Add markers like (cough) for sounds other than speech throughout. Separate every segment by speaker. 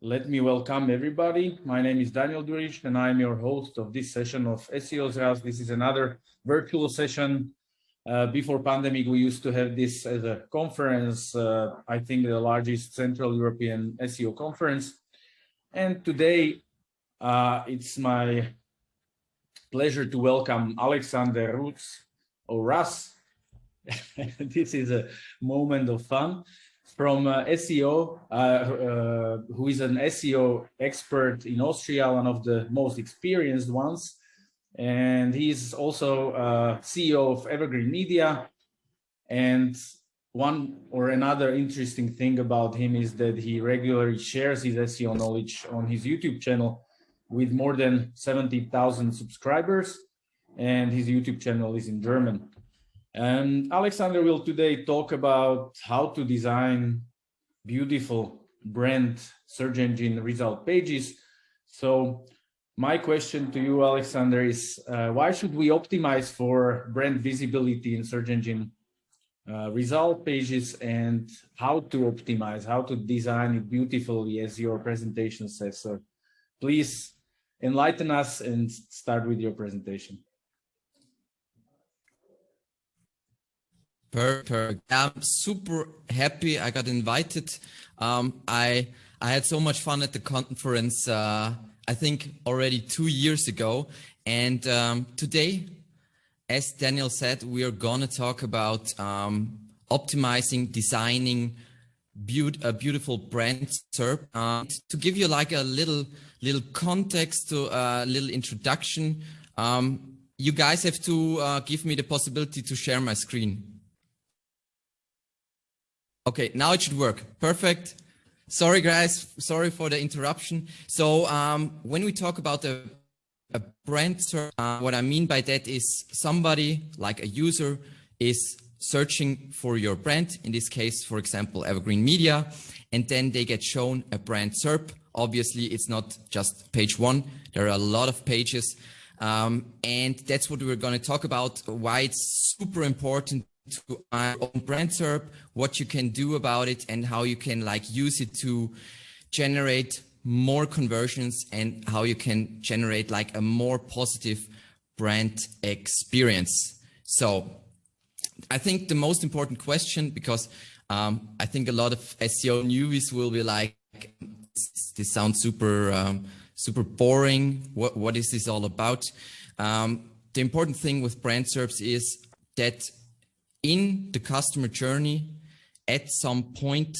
Speaker 1: Let me welcome everybody. My name is Daniel Durish and I'm your host of this session of SEO Zraz. This is another virtual session. Uh, before pandemic, we used to have this as a conference, uh, I think the largest Central European SEO conference. And today, uh, it's my pleasure to welcome Alexander Rutz or Russ. this is a moment of fun from uh, SEO, uh, uh, who is an SEO expert in Austria, one of the most experienced ones. And he's also uh, CEO of Evergreen Media. And one or another interesting thing about him is that he regularly shares his SEO knowledge on his YouTube channel with more than 70,000 subscribers. And his YouTube channel is in German. And Alexander will today talk about how to design beautiful brand search engine result pages. So my question to you, Alexander, is uh, why should we optimize for brand visibility in search engine uh, result pages and how to optimize, how to design it beautifully as your presentation says. So please enlighten us and start with your presentation.
Speaker 2: Perfect. I'm super happy I got invited. Um, I I had so much fun at the conference. Uh, I think already two years ago, and um, today, as Daniel said, we are gonna talk about um, optimizing, designing be a beautiful brand SERP. Uh, to give you like a little little context to a little introduction, um, you guys have to uh, give me the possibility to share my screen. Okay, now it should work. Perfect. Sorry, guys. Sorry for the interruption. So um, when we talk about a, a brand search, uh, what I mean by that is somebody like a user is searching for your brand. In this case, for example, Evergreen Media, and then they get shown a brand SERP. Obviously, it's not just page one. There are a lot of pages. Um, and that's what we're going to talk about, why it's super important to own brand SERP, what you can do about it and how you can like use it to generate more conversions and how you can generate like a more positive brand experience. So I think the most important question, because um, I think a lot of SEO newbies will be like, this sounds super, um, super boring. What, what is this all about? Um, the important thing with brand SERPs is that in the customer journey, at some point,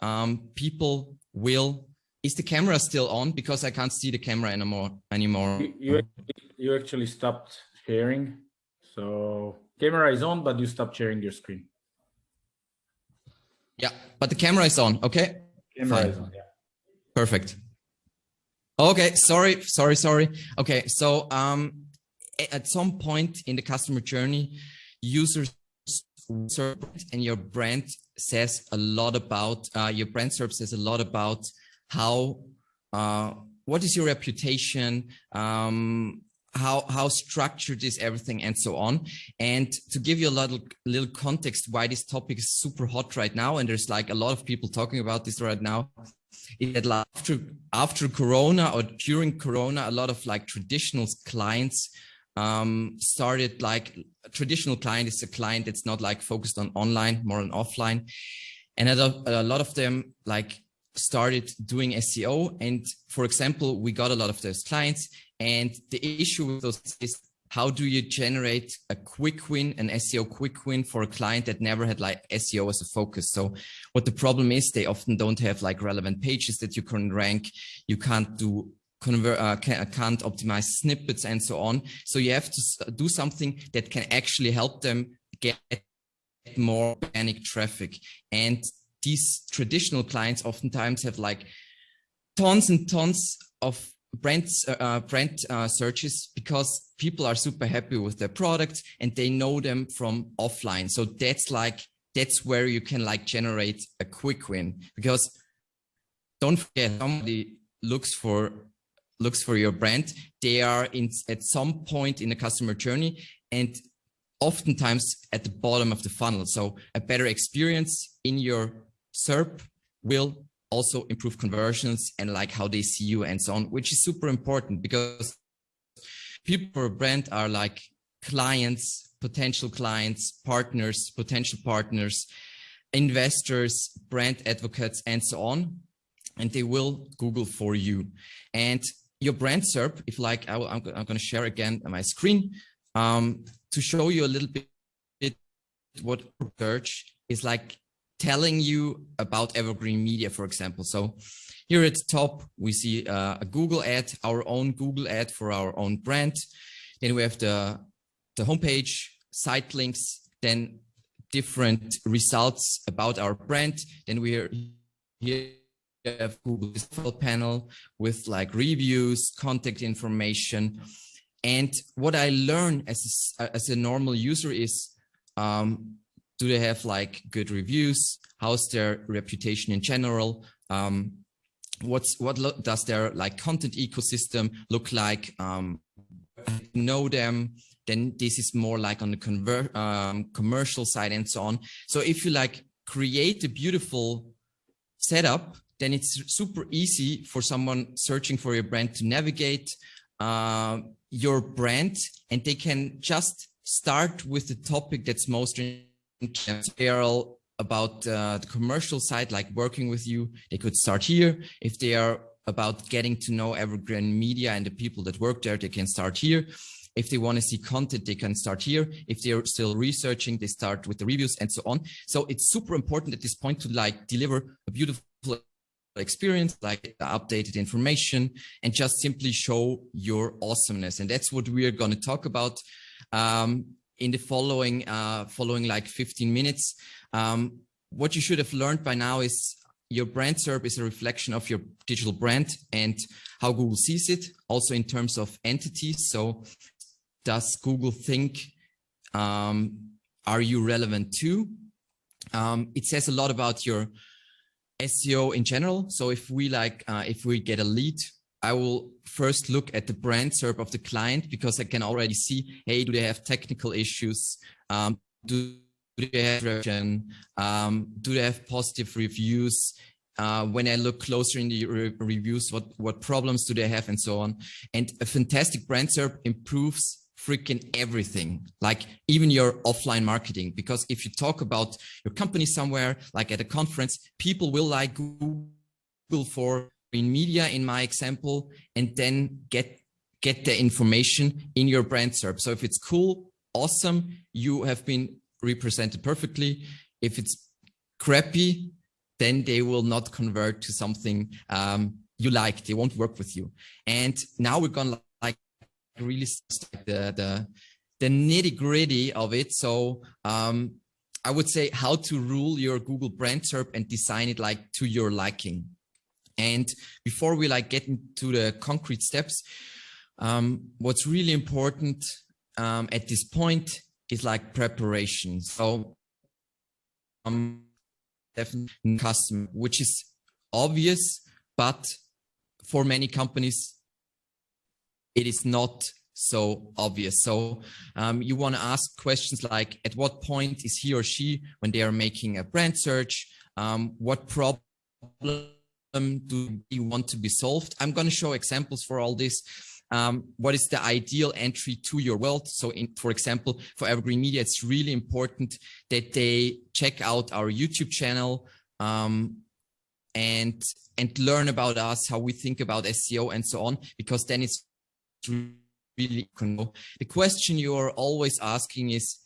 Speaker 2: um, people will, is the camera still on? Because I can't see the camera anymore. anymore.
Speaker 1: You, you, actually stopped sharing. So camera is on, but you stopped sharing your screen.
Speaker 2: Yeah, but the camera is on. Okay.
Speaker 1: Camera Fine. is on. Yeah.
Speaker 2: Perfect. Okay. Sorry. Sorry. Sorry. Okay. So, um, at some point in the customer journey, users and your brand says a lot about uh, your brand SERP says a lot about how uh, what is your reputation um, how how structured is everything and so on. And to give you a little little context why this topic is super hot right now and there's like a lot of people talking about this right now that after after corona or during corona a lot of like traditional clients um, started like a traditional client is a client that's not like focused on online, more on offline. And a, lot of them like started doing SEO. And for example, we got a lot of those clients and the issue with those is how do you generate a quick win, an SEO quick win for a client that never had like SEO as a focus? So what the problem is, they often don't have like relevant pages that you can rank. You can't do convert, uh, can, not optimize snippets and so on. So you have to do something that can actually help them get more organic traffic. And these traditional clients oftentimes have like tons and tons of brand uh, uh, brand uh, searches because people are super happy with their products and they know them from offline. So that's like that's where you can like generate a quick win because don't forget somebody looks for looks for your brand, they are in at some point in the customer journey and oftentimes at the bottom of the funnel. So a better experience in your SERP will also improve conversions and like how they see you and so on, which is super important because people brand are like clients, potential clients, partners, potential partners, investors, brand advocates, and so on. And they will Google for you. And your brand SERP, if like, I am going to share again my screen um, to show you a little bit what search is like telling you about evergreen media, for example. So here at the top, we see uh, a Google ad, our own Google ad for our own brand. Then we have the, the homepage, site links, then different results about our brand. Then we are here have Google panel with like reviews, contact information. And what I learn as a, as a normal user is, um, do they have like good reviews? How's their reputation in general? Um, what's what does their like content ecosystem look like? Um, know them, then this is more like on the convert um, commercial side and so on. So if you like create a beautiful setup, then it's super easy for someone searching for your brand to navigate uh, your brand and they can just start with the topic that's most interesting about uh, the commercial side, like working with you, they could start here. If they are about getting to know Evergreen Media and the people that work there, they can start here. If they want to see content, they can start here. If they're still researching, they start with the reviews and so on. So it's super important at this point to like deliver a beautiful experience, like the updated information, and just simply show your awesomeness. And that's what we are going to talk about um, in the following, uh, following like 15 minutes. Um, what you should have learned by now is your brand SERP is a reflection of your digital brand and how Google sees it, also in terms of entities. So does Google think, um, are you relevant too? Um, it says a lot about your SEO in general. So if we like, uh, if we get a lead, I will first look at the brand SERP of the client because I can already see, hey, do they have technical issues? Um, do, they have um, do they have positive reviews? Uh, when I look closer in the re reviews, what, what problems do they have and so on. And a fantastic brand SERP improves freaking everything, like even your offline marketing. Because if you talk about your company somewhere, like at a conference, people will like Google for in media, in my example, and then get get the information in your brand SERP. So if it's cool, awesome, you have been represented perfectly. If it's crappy, then they will not convert to something um, you like. They won't work with you. And now we're gonna really the the, the nitty gritty of it. So um, I would say how to rule your Google brand SERP and design it like to your liking. And before we like get into the concrete steps, um, what's really important um, at this point is like preparation. So um, definitely customer, which is obvious, but for many companies, it is not so obvious. So um, you want to ask questions like, at what point is he or she when they are making a brand search? Um, what problem do you want to be solved? I'm going to show examples for all this. Um, what is the ideal entry to your world? So in, for example, for Evergreen Media, it's really important that they check out our YouTube channel um, and and learn about us, how we think about SEO and so on, because then it's really. The question you are always asking is,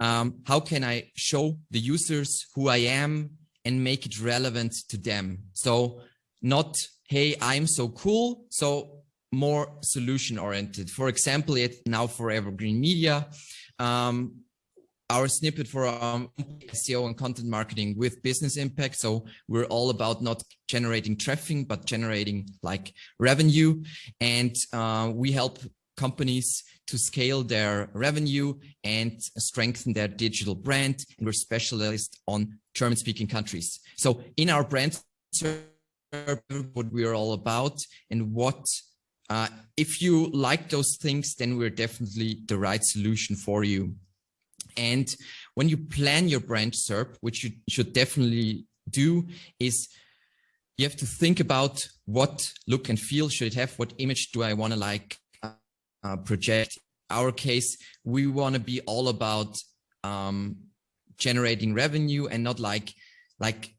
Speaker 2: um, how can I show the users who I am and make it relevant to them? So not, hey, I'm so cool. So more solution oriented. For example, it now for Evergreen Media, um, our snippet for um, SEO and content marketing with business impact. So we're all about not generating traffic, but generating like revenue. And uh, we help companies to scale their revenue and strengthen their digital brand. And we're specialists on German speaking countries. So in our brand, what we are all about and what uh, if you like those things, then we're definitely the right solution for you. And when you plan your brand SERP, which you should definitely do, is you have to think about what look and feel should it have, what image do I want to like uh, project. Our case, we want to be all about um, generating revenue and not like like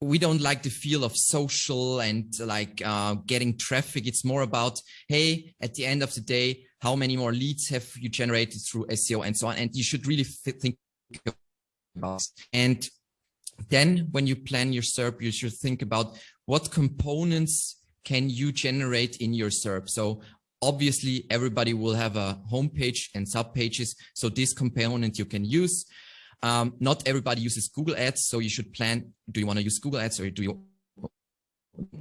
Speaker 2: we don't like the feel of social and like uh, getting traffic. It's more about, hey, at the end of the day, how many more leads have you generated through SEO and so on. And you should really think about. And then when you plan your SERP, you should think about what components can you generate in your SERP. So obviously everybody will have a homepage and subpages. So this component you can use. Um, not everybody uses Google Ads, so you should plan, do you want to use Google Ads or do you,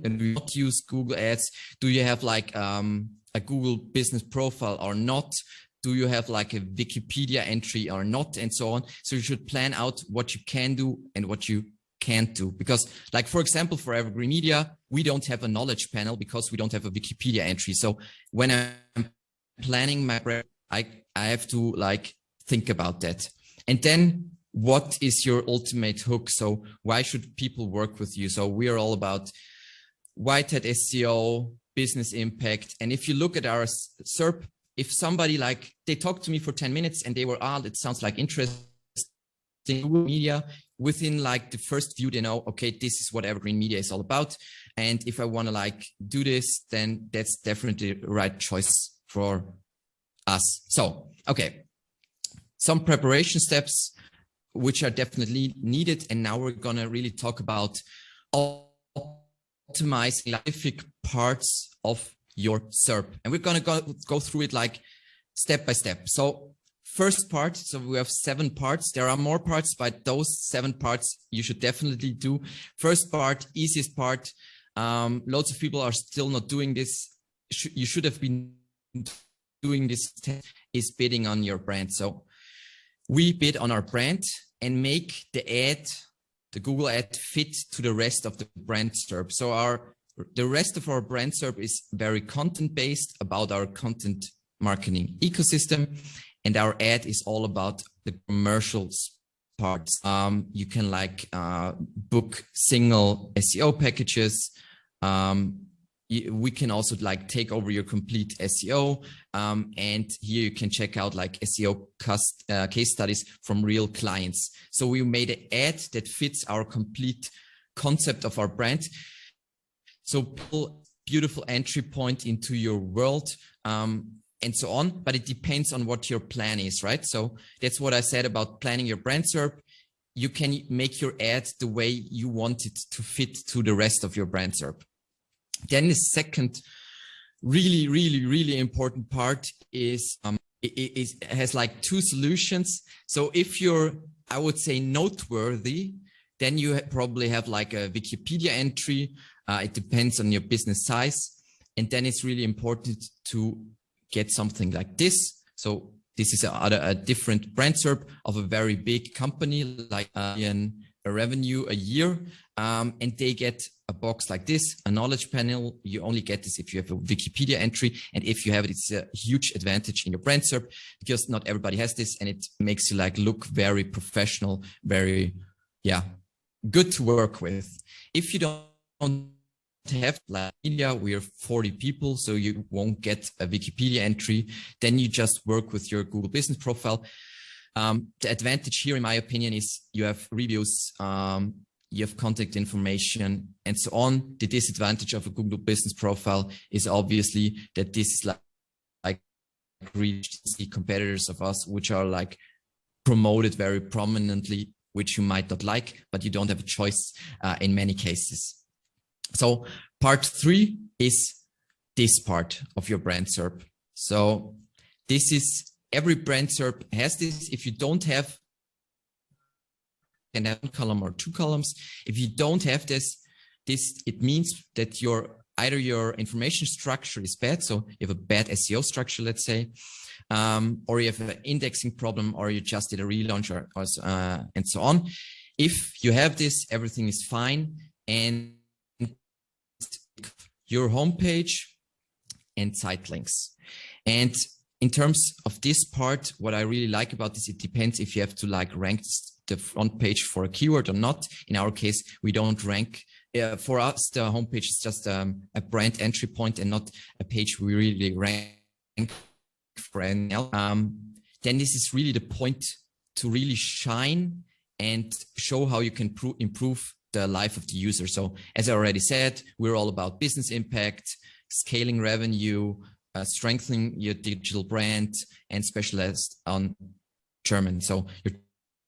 Speaker 2: you not use Google Ads? Do you have like um, a Google business profile or not? Do you have like a Wikipedia entry or not and so on? So you should plan out what you can do and what you can't do because like for example for evergreen media we don't have a knowledge panel because we don't have a wikipedia entry so when i'm planning my i i have to like think about that and then what is your ultimate hook? So why should people work with you? So we are all about white hat SEO, business impact. And if you look at our SERP, if somebody like, they talked to me for 10 minutes and they were, ah, it sounds like interesting media within like the first view, they know, okay, this is what evergreen media is all about. And if I want to like do this, then that's definitely the right choice for us. So, okay, some preparation steps which are definitely needed. And now we're going to really talk about optimizing specific parts of your SERP. And we're going to go, go through it like step by step. So first part, so we have seven parts. There are more parts, but those seven parts you should definitely do. First part, easiest part. Um, lots of people are still not doing this. You should have been doing this is bidding on your brand. So we bid on our brand and make the ad, the Google ad fit to the rest of the brand SERP. So our the rest of our brand SERP is very content based about our content marketing ecosystem. And our ad is all about the commercials parts. Um, you can like uh, book single SEO packages, um, we can also like take over your complete SEO. Um, and here you can check out like SEO uh, case studies from real clients. So we made an ad that fits our complete concept of our brand. So beautiful entry point into your world. Um, and so on, but it depends on what your plan is, right? So that's what I said about planning your brand SERP. You can make your ad the way you want it to fit to the rest of your brand SERP. Then the second really, really, really important part is um, it, it, has like two solutions. So if you're, I would say, noteworthy, then you probably have like a Wikipedia entry. Uh, it depends on your business size. And then it's really important to get something like this. So this is a, a different brand SERP of a very big company like uh, revenue a year um, and they get a box like this, a knowledge panel. You only get this if you have a Wikipedia entry. And if you have it, it's a huge advantage in your brand SERP because not everybody has this and it makes you like look very professional, very, yeah, good to work with. If you don't have like media, we're 40 people, so you won't get a Wikipedia entry. Then you just work with your Google business profile. Um, the advantage here, in my opinion, is you have reviews, um, you have contact information and so on. The disadvantage of a Google business profile is obviously that this is like, like reach the competitors of us, which are like promoted very prominently, which you might not like, but you don't have a choice uh, in many cases. So part three is this part of your brand SERP. So this is every brand SERP has this. If you don't have can have one column or two columns. If you don't have this, this it means that your either your information structure is bad, so you have a bad SEO structure, let's say, um, or you have an indexing problem, or you just did a relaunch, or, or uh, and so on. If you have this, everything is fine, and your homepage and site links. And in terms of this part, what I really like about this, it depends if you have to like rank the front page for a keyword or not. In our case, we don't rank yeah, for us, the homepage is just um, a brand entry point and not a page we really rank for anything um, then this is really the point to really shine and show how you can improve the life of the user. So as I already said, we're all about business impact, scaling revenue, uh, strengthening your digital brand and specialized on German. So your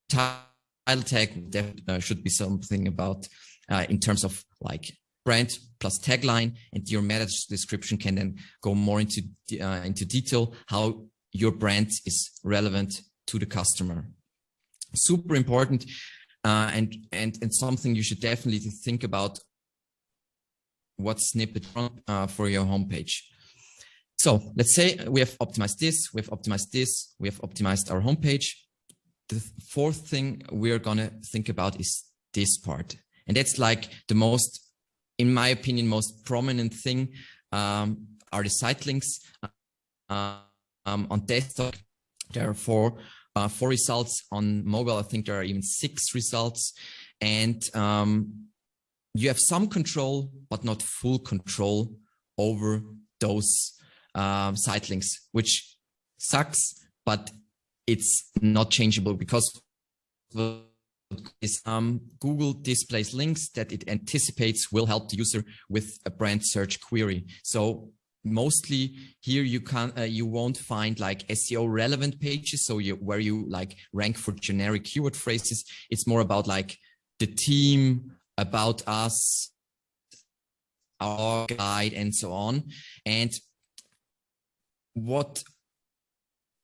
Speaker 2: title tag uh, should be something about uh, in terms of like brand plus tagline and your meta description can then go more into uh, into detail how your brand is relevant to the customer super important uh, and and and something you should definitely think about what snippet uh, for your homepage. So let's say we have optimized this, we have optimized this, we have optimized our homepage. The fourth thing we're gonna think about is this part. And that's like the most, in my opinion, most prominent thing um, are the site links uh, um, on desktop. There are four uh, four results on mobile. I think there are even six results. And um, you have some control, but not full control over those um, site links, which sucks, but it's not changeable because um, Google displays links that it anticipates will help the user with a brand search query. So mostly here you can uh, you won't find like SEO relevant pages so you where you like rank for generic keyword phrases it's more about like the team about us our guide and so on and what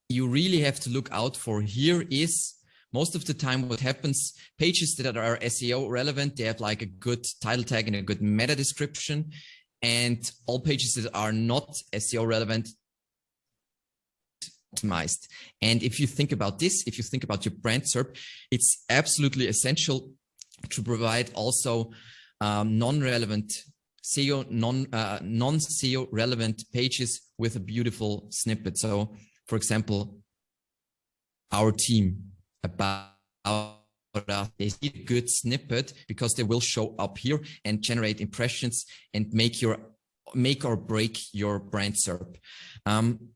Speaker 2: you really have to look out for here is most of the time what happens pages that are SEO relevant they have like a good title tag and a good meta description and all pages that are not SEO relevant optimized. And if you think about this, if you think about your brand SERP, it's absolutely essential to provide also um, non-relevant SEO, non, uh, non-SEO relevant pages with a beautiful snippet. So for example, our team about they see a good snippet because they will show up here and generate impressions and make your make or break your brand SERP. Um,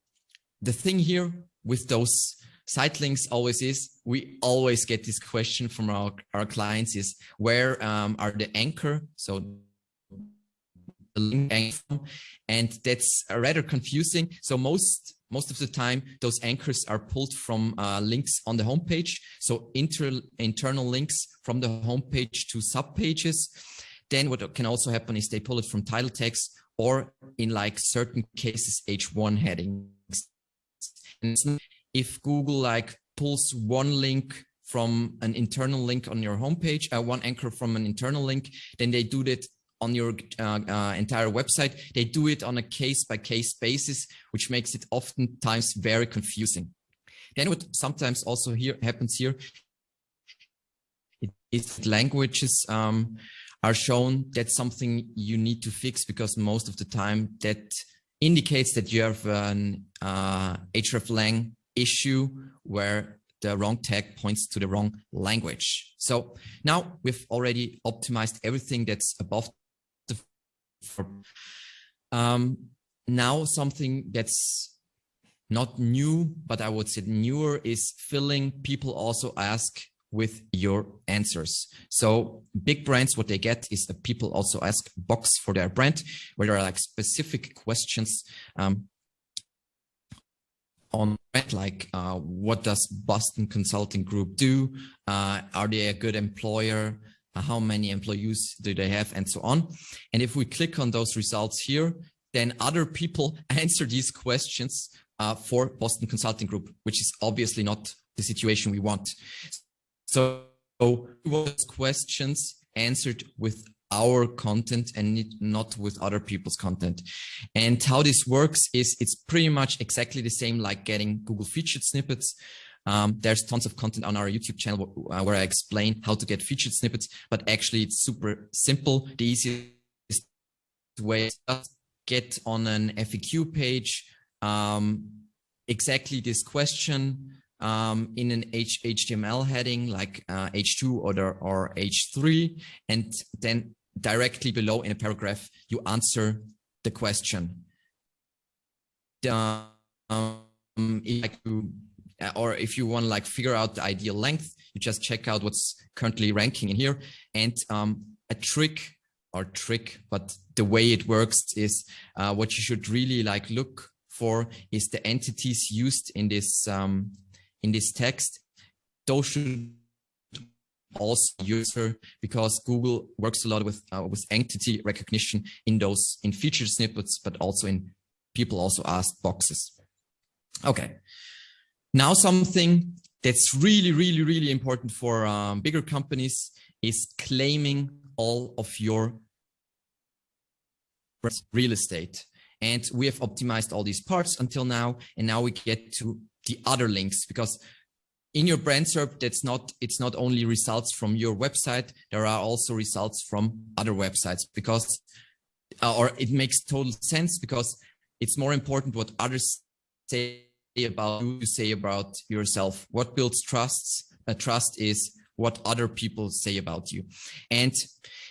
Speaker 2: the thing here with those site links always is we always get this question from our, our clients is where um, are the anchor so the link and that's rather confusing. So most most of the time those anchors are pulled from uh, links on the homepage. So inter internal links from the homepage to sub pages then what can also happen is they pull it from title text or in like certain cases h1 headings. And if google like pulls one link from an internal link on your homepage uh, one anchor from an internal link then they do that on your uh, uh, entire website. They do it on a case by case basis, which makes it oftentimes very confusing. Then what sometimes also here happens here is languages um, are shown. That's something you need to fix because most of the time that indicates that you have an uh, hreflang issue where the wrong tag points to the wrong language. So now we've already optimized everything that's above um, now something that's not new, but I would say newer is filling people also ask with your answers. So big brands, what they get is that people also ask box for their brand, where there are like specific questions um, on like uh, what does Boston Consulting Group do? Uh, are they a good employer? Uh, how many employees do they have and so on. And if we click on those results here, then other people (laughs) answer these questions uh, for Boston Consulting Group, which is obviously not the situation we want. So those questions answered with our content and not with other people's content. And how this works is it's pretty much exactly the same like getting Google featured snippets. Um, there's tons of content on our YouTube channel uh, where I explain how to get featured snippets, but actually it's super simple. The easiest way is just get on an FAQ page um, exactly this question um, in an H HTML heading like uh, H2 or, or H3, and then directly below in a paragraph, you answer the question. Um, if you, or if you want to like figure out the ideal length, you just check out what's currently ranking in here. And um, a trick or trick, but the way it works is uh, what you should really like look for is the entities used in this um, in this text. Those should also user because Google works a lot with uh, with entity recognition in those in feature snippets, but also in people also ask boxes. Okay, now something that's really, really, really important for um, bigger companies is claiming all of your real estate. And we have optimized all these parts until now. And now we get to the other links because in your brand SERP, that's not, it's not only results from your website, there are also results from other websites because, uh, or it makes total sense because it's more important what others say about you say about yourself. What builds trusts? A trust is what other people say about you. And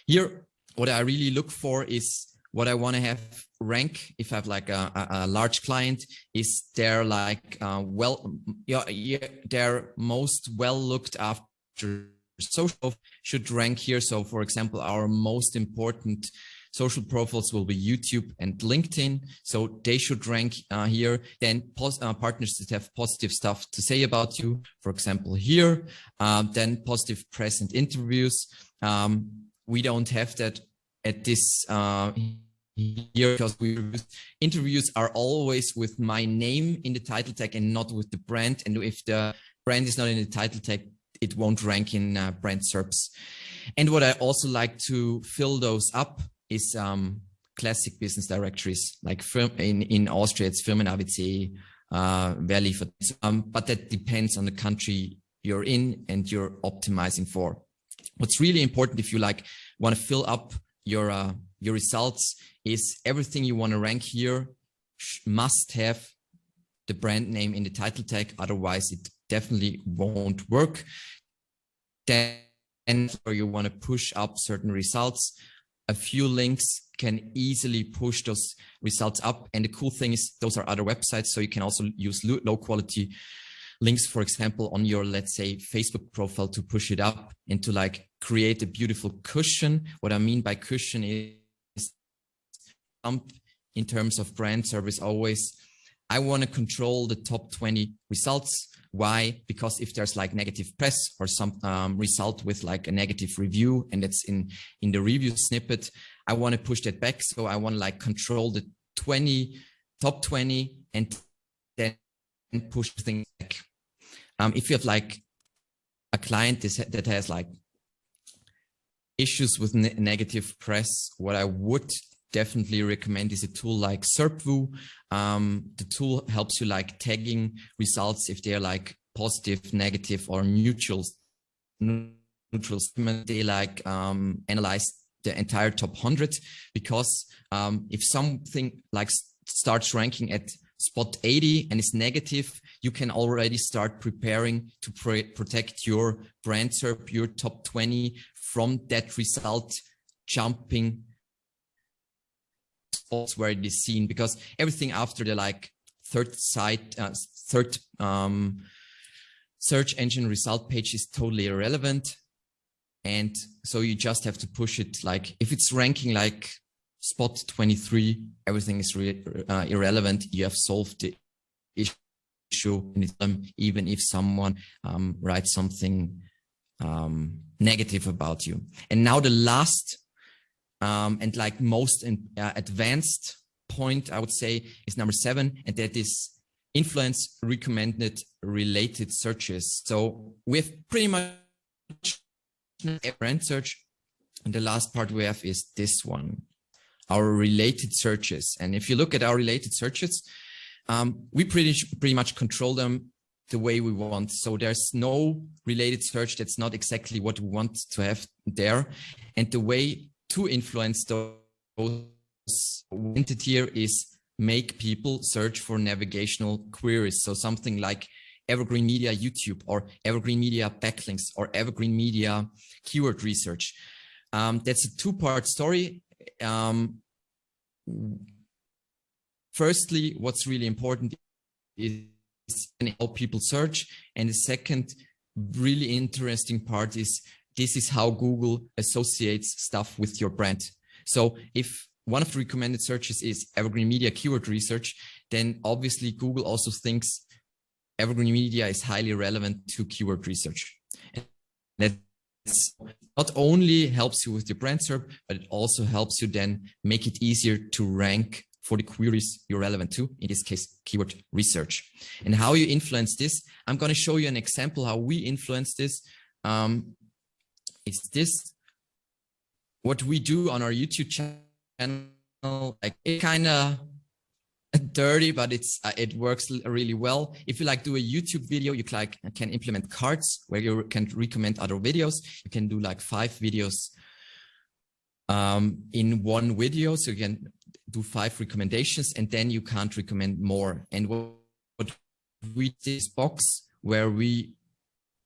Speaker 2: here, what I really look for is what I want to have rank if I have like a, a, a large client is their like uh, well yeah, yeah their most well looked after social should rank here. So for example, our most important social profiles will be YouTube and LinkedIn. So they should rank uh, here. Then uh, partners that have positive stuff to say about you, for example, here, um, then positive press and interviews. Um, we don't have that at this uh, here because we interviews are always with my name in the title tag and not with the brand. And if the brand is not in the title tag, it won't rank in uh, brand SERPs. And what I also like to fill those up is um, classic business directories like firm in, in Austria, it's Firmen ABC, uh, Verli, um, but that depends on the country you're in and you're optimizing for. What's really important if you like want to fill up your uh, your results is everything you want to rank here must have the brand name in the title tag. Otherwise, it definitely won't work. Then or you want to push up certain results, a few links can easily push those results up. And the cool thing is those are other websites. So you can also use low quality links, for example, on your, let's say, Facebook profile to push it up and to like create a beautiful cushion. What I mean by cushion is in terms of brand SERPs always, I want to control the top 20 results. Why? Because if there's like negative press or some um, result with like a negative review and it's in, in the review snippet, I want to push that back. So I want to like control the 20, top 20 and then push things back. Um, if you have like a client that has like issues with ne negative press, what I would definitely recommend is a tool like SERPView. Um, the tool helps you like tagging results if they're like positive, negative, or neutral. Neutral they like um, analyze the entire top 100 because um, if something like starts ranking at spot 80 and is negative, you can already start preparing to protect your brand SERP, your top 20 from that result jumping spots where it is seen because everything after the like third site, uh, third um, search engine result page is totally irrelevant. And so you just have to push it like if it's ranking like spot 23, everything is uh, irrelevant. You have solved the issue even if someone um, writes something um, negative about you. And now the last um, and like most in, uh, advanced point, I would say, is number seven, and that is influence recommended related searches. So we have pretty much brand search. And the last part we have is this one, our related searches. And if you look at our related searches, um, we pretty, pretty much control them the way we want. So there's no related search that's not exactly what we want to have there. And the way to influence those entity here is make people search for navigational queries. So something like evergreen media YouTube or evergreen media backlinks or evergreen media keyword research. Um, that's a two-part story. Um, firstly, what's really important is how people search. And the second really interesting part is this is how Google associates stuff with your brand. So if one of the recommended searches is evergreen media keyword research, then obviously Google also thinks evergreen media is highly relevant to keyword research. And that not only helps you with your brand SERP, but it also helps you then make it easier to rank for the queries you're relevant to, in this case, keyword research. And how you influence this, I'm going to show you an example how we influence this. Um, it's this, what we do on our YouTube channel, like it kind of dirty, but it's uh, it works really well. If you like do a YouTube video, you like can implement cards where you can recommend other videos. You can do like five videos um, in one video. So you can do five recommendations and then you can't recommend more. And what, what we this box where we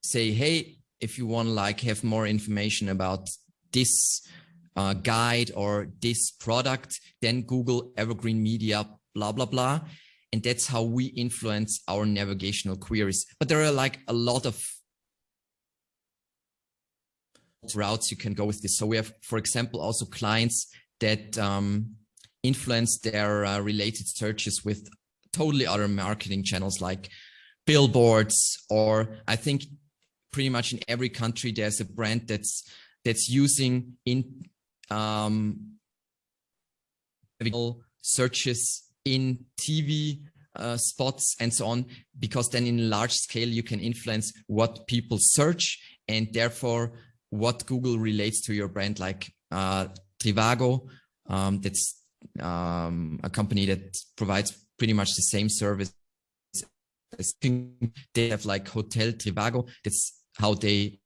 Speaker 2: say, hey, if you want like have more information about this uh, guide or this product, then Google Evergreen Media, blah, blah, blah. And that's how we influence our navigational queries. But there are like a lot of routes you can go with this. So we have, for example, also clients that um, influence their uh, related searches with totally other marketing channels like billboards or I think pretty much in every country there's a brand that's that's using in um, searches in TV uh, spots and so on, because then in large scale you can influence what people search and therefore what Google relates to your brand, like uh, Trivago. Um, that's um, a company that provides pretty much the same service. They have like Hotel Trivago. That's how they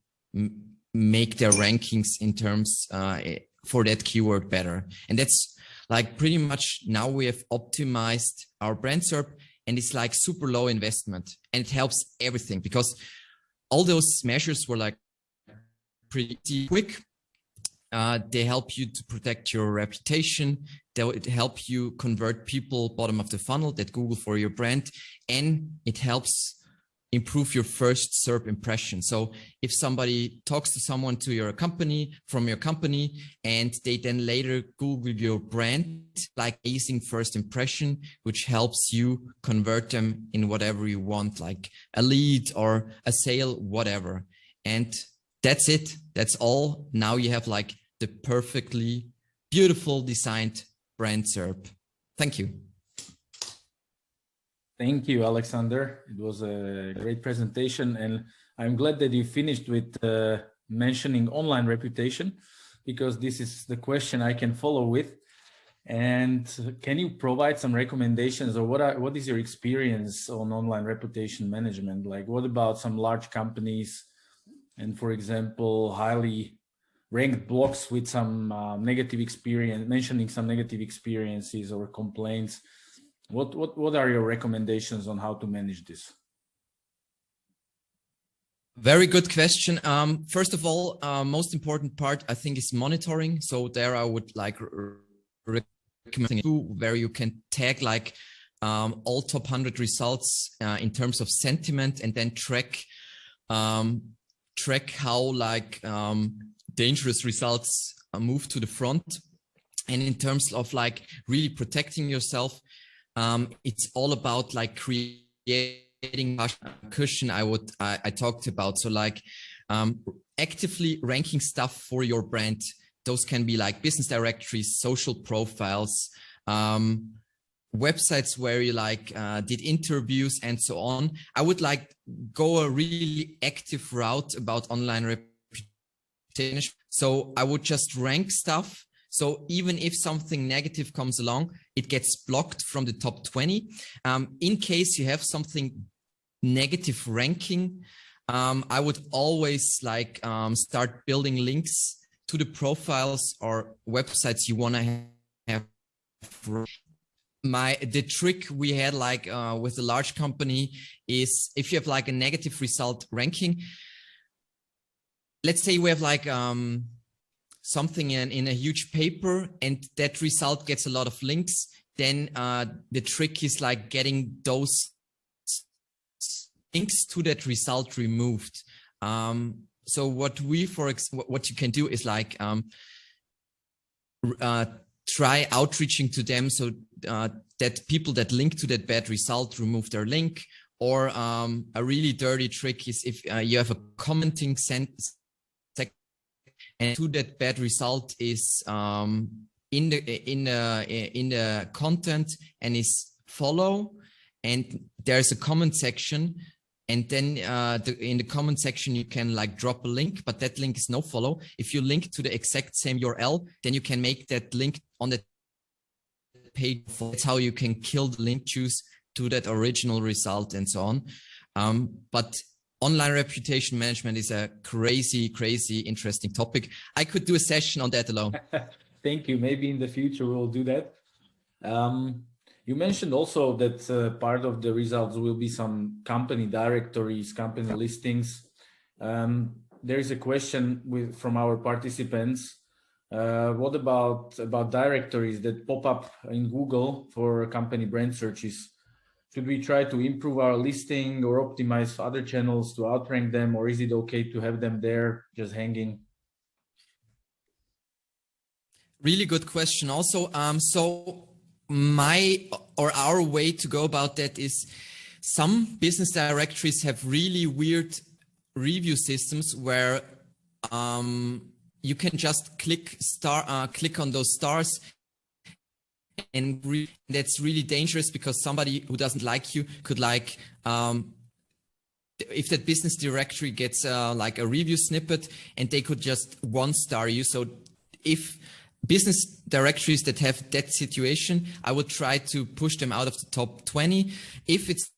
Speaker 2: make their rankings in terms uh, for that keyword better. And that's like pretty much now we have optimized our brand SERP and it's like super low investment and it helps everything because all those measures were like pretty quick. Uh, they help you to protect your reputation. They help you convert people bottom of the funnel that Google for your brand. And it helps improve your first SERP impression. So if somebody talks to someone to your company from your company and they then later Google your brand, like amazing first impression, which helps you convert them in whatever you want, like a lead or a sale, whatever. And that's it. That's all. Now you have like the perfectly beautiful designed brand SERP. Thank you.
Speaker 1: Thank you, Alexander. It was a great presentation and I'm glad that you finished with uh, mentioning online reputation because this is the question I can follow with. And can you provide some recommendations or what are, what is your experience on online reputation management? Like what about some large companies and for example, highly ranked blogs with some uh, negative experience, mentioning some negative experiences or complaints what, what, what are your recommendations on how to manage this?
Speaker 2: Very good question. Um, first of all, uh, most important part, I think, is monitoring. So there I would like recommend where you can tag like um, all top 100 results uh, in terms of sentiment and then track um, track how like um, dangerous results uh, move to the front. And in terms of like really protecting yourself, um, it's all about like creating cushion I would I, I talked about. So like um, actively ranking stuff for your brand. Those can be like business directories, social profiles, um, websites where you like uh, did interviews and so on. I would like go a really active route about online reputation. So I would just rank stuff so even if something negative comes along, it gets blocked from the top 20. Um, in case you have something negative ranking, um, I would always like um, start building links to the profiles or websites you want to have. My the trick we had like uh, with a large company is if you have like a negative result ranking, let's say we have like um, something in, in a huge paper and that result gets a lot of links, then uh, the trick is like getting those links to that result removed. Um, so what we, for what you can do is like um, uh, try outreaching to them so uh, that people that link to that bad result remove their link. Or um, a really dirty trick is if uh, you have a commenting sentence and to that bad result is um, in the in the in the content and is follow and there's a comment section and then uh, the, in the comment section you can like drop a link but that link is no follow. If you link to the exact same url then you can make that link on the page. That's how you can kill the link juice to that original result and so on. Um, but online reputation management is a crazy crazy interesting topic i could do a session on that alone (laughs)
Speaker 1: thank you maybe in the future we'll do that um, you mentioned also that uh, part of the results will be some company directories, company listings. Um, there is a question with, from our participants. Uh, what about, about directories that pop up in Google for company brand searches? Should we try to improve our listing or optimize other channels to outrank them, or is it okay to have them there just hanging?
Speaker 2: Really good question. Also, um, so my or our way to go about that is some business directories have really weird review systems where um, you can just click star uh, click on those stars and re that's really dangerous because somebody who doesn't like you could like um, if that business directory gets uh, like a review snippet and they could just one star you so if business directories that have that situation, I would try to push them out of the top 20. If it's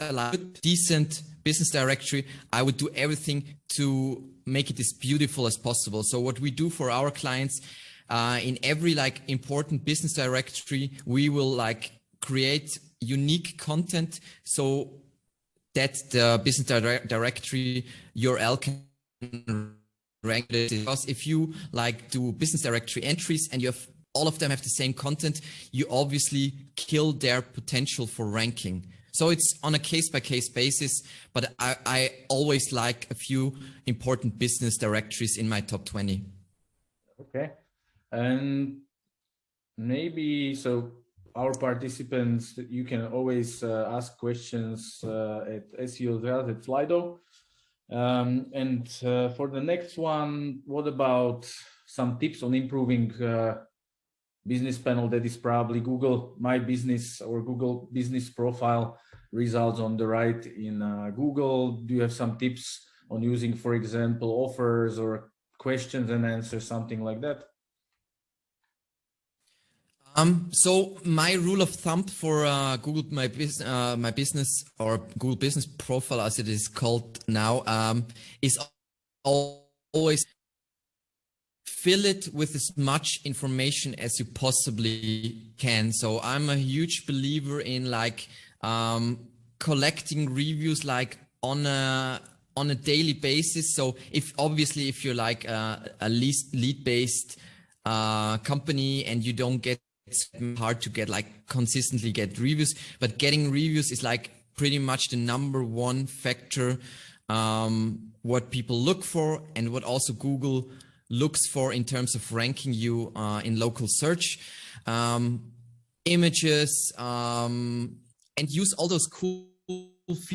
Speaker 2: a decent business directory, I would do everything to make it as beautiful as possible. So what we do for our clients, uh, in every like important business directory, we will like create unique content so that the business directory URL can rank it. because if you like do business directory entries and you have all of them have the same content, you obviously kill their potential for ranking. So it's on a case by case basis, but I, I always like a few important business directories in my top 20.
Speaker 1: Okay. And maybe, so our participants, you can always uh, ask questions uh, at SEO at Slido. Um, and uh, for the next one, what about some tips on improving uh, business panel that is probably Google My Business or Google Business Profile results on the right in uh, Google? Do you have some tips on using, for example, offers or questions and answers, something like that?
Speaker 2: Um, so my rule of thumb for uh, Google My, Bus uh, My Business or Google Business Profile, as it is called now, um, is always fill it with as much information as you possibly can. So I'm a huge believer in like um, collecting reviews like on a on a daily basis. So if obviously if you're like a, a lead lead based uh, company and you don't get it's hard to get like consistently get reviews, but getting reviews is like pretty much the number one factor um, what people look for and what also Google looks for in terms of ranking you uh, in local search. Um, images um, and use all those cool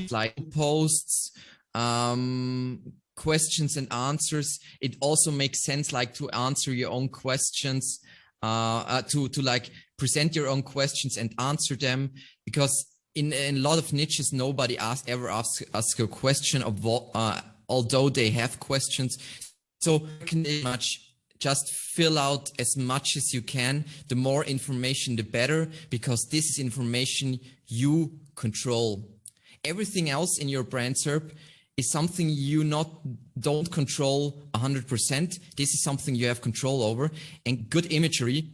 Speaker 2: like posts, um, questions and answers. It also makes sense like to answer your own questions uh, uh, to to like present your own questions and answer them because in, in a lot of niches nobody ask, ever asks ask a question of uh, although they have questions. So can much just fill out as much as you can. The more information the better because this is information you control. Everything else in your brand SERP is something you not don't control 100%. This is something you have control over and good imagery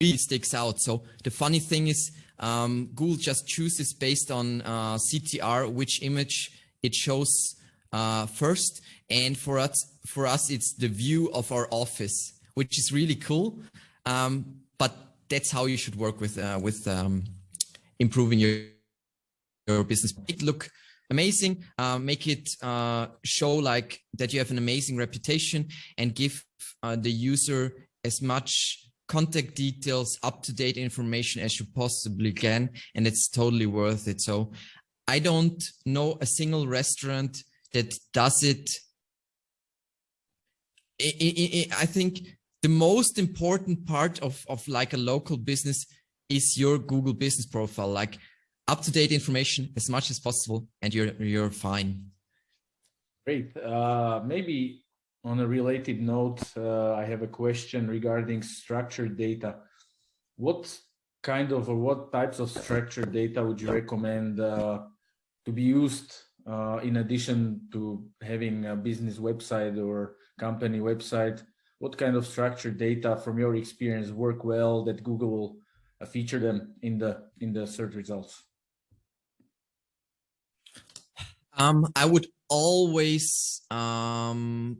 Speaker 2: really sticks out. So the funny thing is um, Google just chooses based on uh, CTR which image it shows uh, first. And for us, for us, it's the view of our office, which is really cool. Um, but that's how you should work with uh, with um, improving your your business. It look amazing. Uh, make it uh, show like that you have an amazing reputation, and give uh, the user as much contact details, up to date information as you possibly can, and it's totally worth it. So I don't know a single restaurant that does it. I, I, I think the most important part of, of like a local business is your Google business profile, like up to date information as much as possible and you're, you're fine.
Speaker 1: Great. Uh, maybe on a related note, uh, I have a question regarding structured data. What kind of or what types of structured data would you recommend uh, to be used uh, in addition to having a business website or company website? What kind of structured data from your experience work well that Google will uh, feature them in the in the search results?
Speaker 2: Um, I would always um,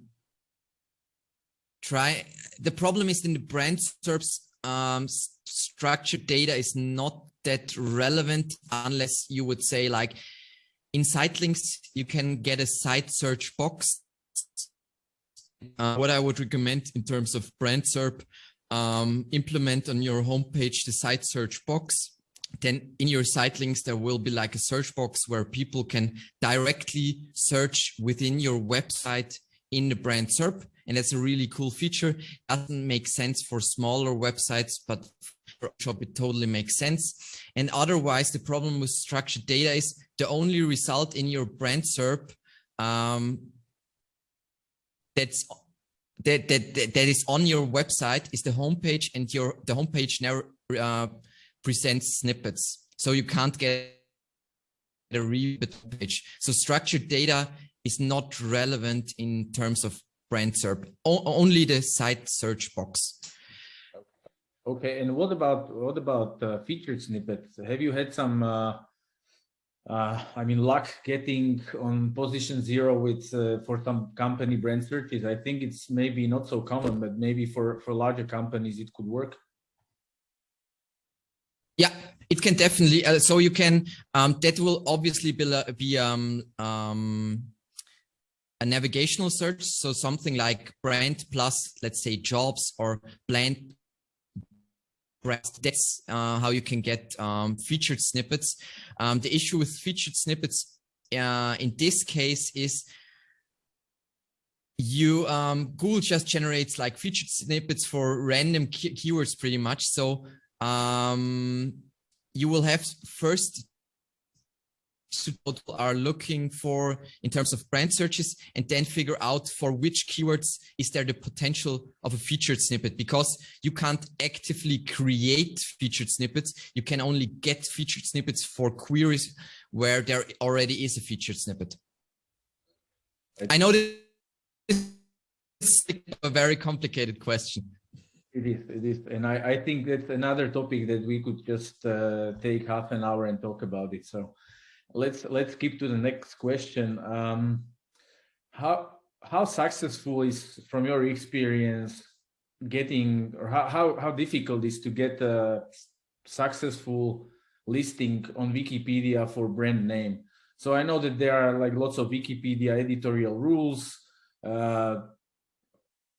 Speaker 2: try. The problem is in the brand SERPs, um, structured data is not that relevant unless you would say like in site links, you can get a site search box. Uh, what I would recommend in terms of brand SERP, um, implement on your homepage the site search box. Then in your site links, there will be like a search box where people can directly search within your website in the brand SERP. And that's a really cool feature. Doesn't make sense for smaller websites, but for shop, it totally makes sense. And otherwise, the problem with structured data is the only result in your brand SERP um, that's that, that that is on your website is the homepage and your the homepage never uh, presents snippets so you can't get a real page so structured data is not relevant in terms of brand SERP o only the site search box
Speaker 1: okay and what about what about uh, featured snippets have you had some uh, uh, I mean, luck getting on position zero with uh, for some company brand searches. I think it's maybe not so common, but maybe for for larger companies it could work.
Speaker 2: Yeah, it can definitely. Uh, so you can. Um, that will obviously be, be um, um, a navigational search. So something like brand plus, let's say, jobs or brand that's uh, how you can get um, featured snippets. Um, the issue with featured snippets uh, in this case is you um, Google just generates like featured snippets for random key keywords pretty much. So Um, you will have first what are looking for in terms of brand searches and then figure out for which keywords is there the potential of a featured snippet because you can't actively create featured snippets. You can only get featured snippets for queries where there already is a featured snippet. I know this is a very complicated question.
Speaker 1: It is, it is. And I, I think that's another topic that we could just uh, take half an hour and talk about it. So let's let's keep to the next question. Um, how how successful is, from your experience, getting or how how, how difficult is to get a successful listing on Wikipedia for brand name? So I know that there are like lots of Wikipedia editorial rules. Uh,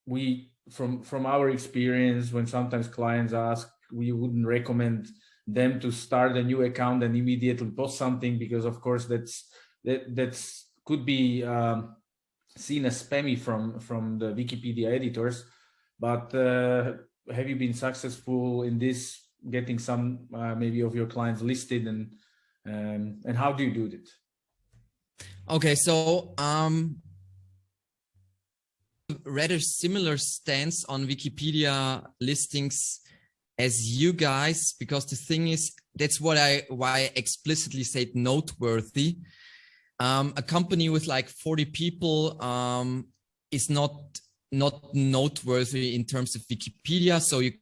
Speaker 1: we from from our experience, when sometimes clients ask, we wouldn't recommend them to start a new account and immediately post something because of course that's that that's could be um, seen as spammy from from the Wikipedia editors. But uh, have you been successful in this, getting some uh, maybe of your clients listed, and um, and how do you do it?
Speaker 2: Okay, so um, rather similar stance on Wikipedia listings as you guys, because the thing is, that's what I, why I explicitly said noteworthy. Um, a company with like 40 people um, is not, not noteworthy in terms of Wikipedia. So you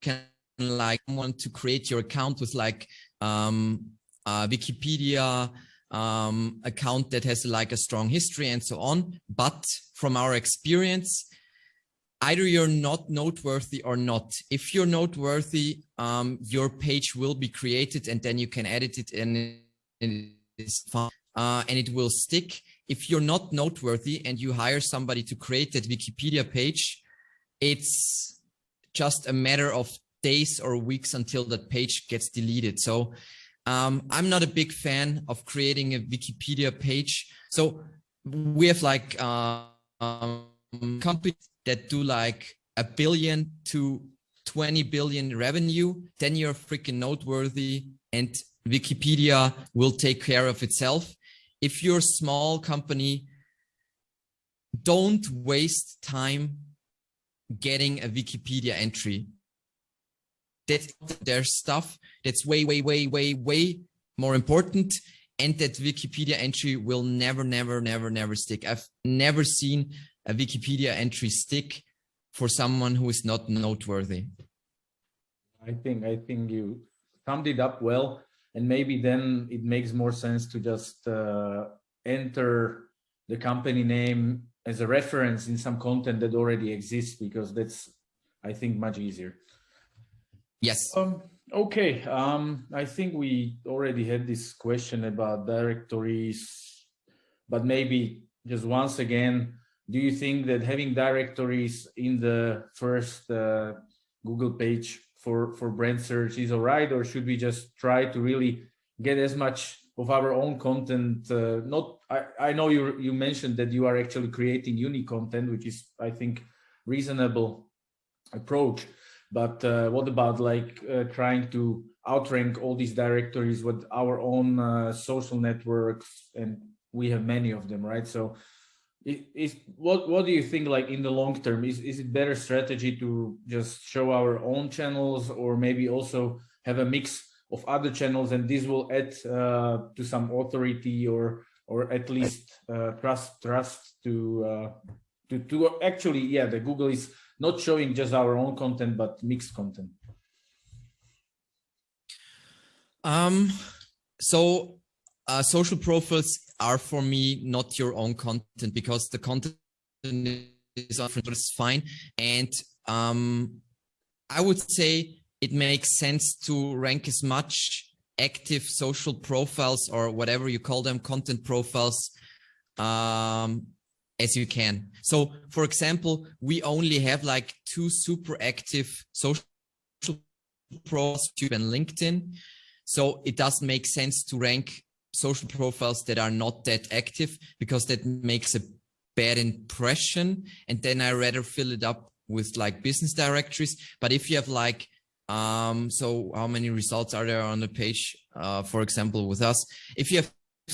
Speaker 2: can like want to create your account with like um, uh, Wikipedia um, account that has like a strong history and so on. But from our experience, either you're not noteworthy or not. If you're noteworthy, um, your page will be created and then you can edit it and it's fine uh, and it will stick. If you're not noteworthy and you hire somebody to create that Wikipedia page, it's just a matter of days or weeks until that page gets deleted. So um, I'm not a big fan of creating a Wikipedia page. So we have like uh, um, companies that do like a billion to 20 billion revenue, then you're freaking noteworthy and Wikipedia will take care of itself. If you're a small company, don't waste time getting a Wikipedia entry. That's their stuff that's way, way, way, way, way more important. And that Wikipedia entry will never, never, never, never stick. I've never seen a Wikipedia entry stick for someone who is not noteworthy.
Speaker 1: I think I think you summed it up well, and maybe then it makes more sense to just uh, enter the company name as a reference in some content that already exists because that's I think much easier.
Speaker 2: Yes.
Speaker 1: Um, okay. Um, I think we already had this question about directories, but maybe just once again, do you think that having directories in the first uh, Google page for, for brand search is all right, or should we just try to really get as much of our own content? Uh, not, I, I know you, you mentioned that you are actually creating unique content, which is, I think, reasonable approach. But uh, what about like uh, trying to outrank all these directories with our own uh, social networks? And we have many of them, right? So is what what do you think like in the long term is is it better strategy to just show our own channels or maybe also have a mix of other channels and this will add uh, to some authority or or at least uh, trust trust to uh, to to actually yeah the google is not showing just our own content but mixed content
Speaker 2: um so uh, social profiles are for me not your own content because the content is but it's fine. And um, I would say it makes sense to rank as much active social profiles or whatever you call them, content profiles, um, as you can. So for example, we only have like two super active social profiles, and LinkedIn. So it doesn't make sense to rank social profiles that are not that active because that makes a bad impression. And then I rather fill it up with like business directories. But if you have like, um, so how many results are there on the page, uh, for example, with us? If you have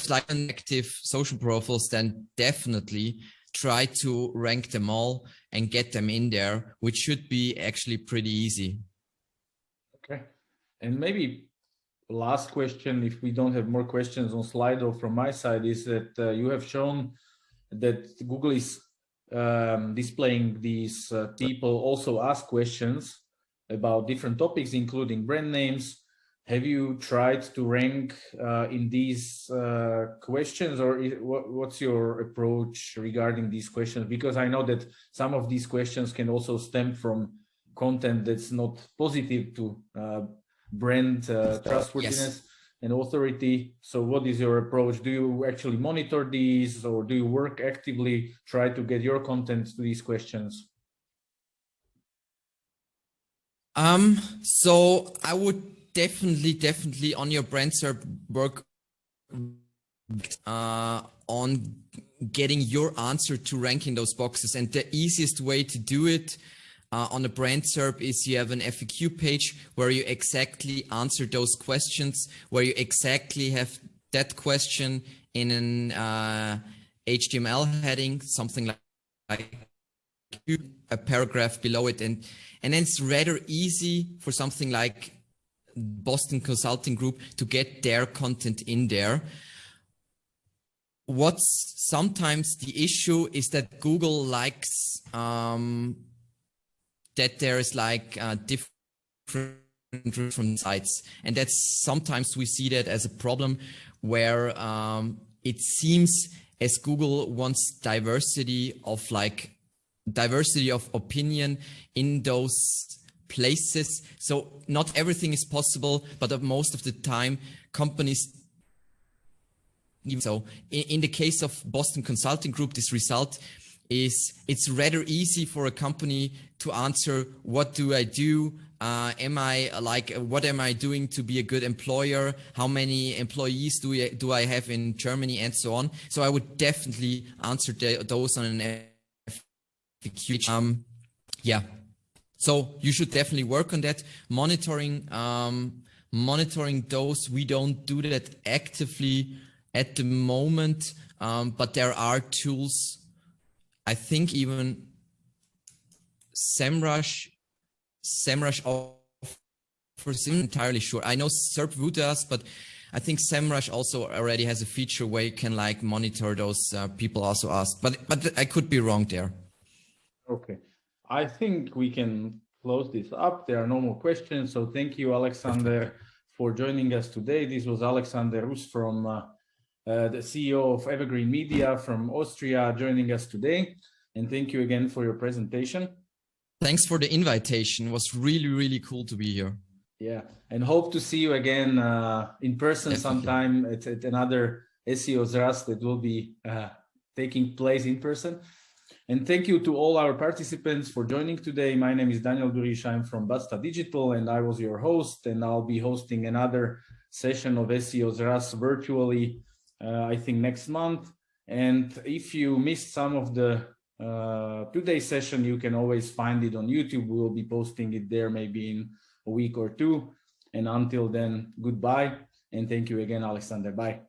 Speaker 2: like active social profiles, then definitely try to rank them all and get them in there, which should be actually pretty easy.
Speaker 1: Okay. And maybe last question, if we don't have more questions on Slido from my side, is that uh, you have shown that Google is um, displaying these uh, people also ask questions about different topics, including brand names. Have you tried to rank uh, in these uh, questions or is, what, what's your approach regarding these questions? Because I know that some of these questions can also stem from content that's not positive to uh, brand uh, trustworthiness yes. and authority. So what is your approach? Do you actually monitor these or do you work actively, try to get your content to these questions?
Speaker 2: Um, so I would definitely, definitely on your brand SERP work uh, on getting your answer to ranking those boxes. And the easiest way to do it uh, on a brand SERP is you have an FAQ page where you exactly answer those questions, where you exactly have that question in an uh, HTML heading, something like, like a paragraph below it. And, and then it's rather easy for something like Boston Consulting Group to get their content in there. What's sometimes the issue is that Google likes um, that there is like uh, different from sites and that's sometimes we see that as a problem where um, it seems as Google wants diversity of like diversity of opinion in those places. So not everything is possible, but most of the time companies so in, the case of Boston Consulting Group, this result is it's rather easy for a company to answer, what do I do? Uh, am I like, what am I doing to be a good employer? How many employees do I, do I have in Germany and so on? So I would definitely answer the, those on an FAQ. Um, yeah. So you should definitely work on that. Monitoring, um, monitoring those. We don't do that actively at the moment, um, but there are tools. I think even SEMrush, SEMrush offers entirely sure. I know SERPView does, but I think SEMrush also already has a feature where you can like monitor those uh, people also ask, but but I could be wrong there.
Speaker 1: Okay, I think we can close this up. There are no more questions. So thank you, Alexander, for joining us today. This was Alexander Rus from uh, uh, the CEO of Evergreen Media from Austria, joining us today. And thank you again for your presentation.
Speaker 2: Thanks for the invitation. It was really, really cool to be here.
Speaker 1: Yeah, and hope to see you again uh, in person Definitely. sometime at, at, another SEO Zraz that will be uh, taking place in person. And thank you to all our participants for joining today. My name is Daniel Durish. I'm from Basta Digital and I was your host and I'll be hosting another session of SEO's Zraz virtually uh, I think next month. And if you missed some of the uh, today's session, you can always find it on YouTube. We will be posting it there maybe in a week or two. And until then, goodbye. And thank you again, Alexander. Bye.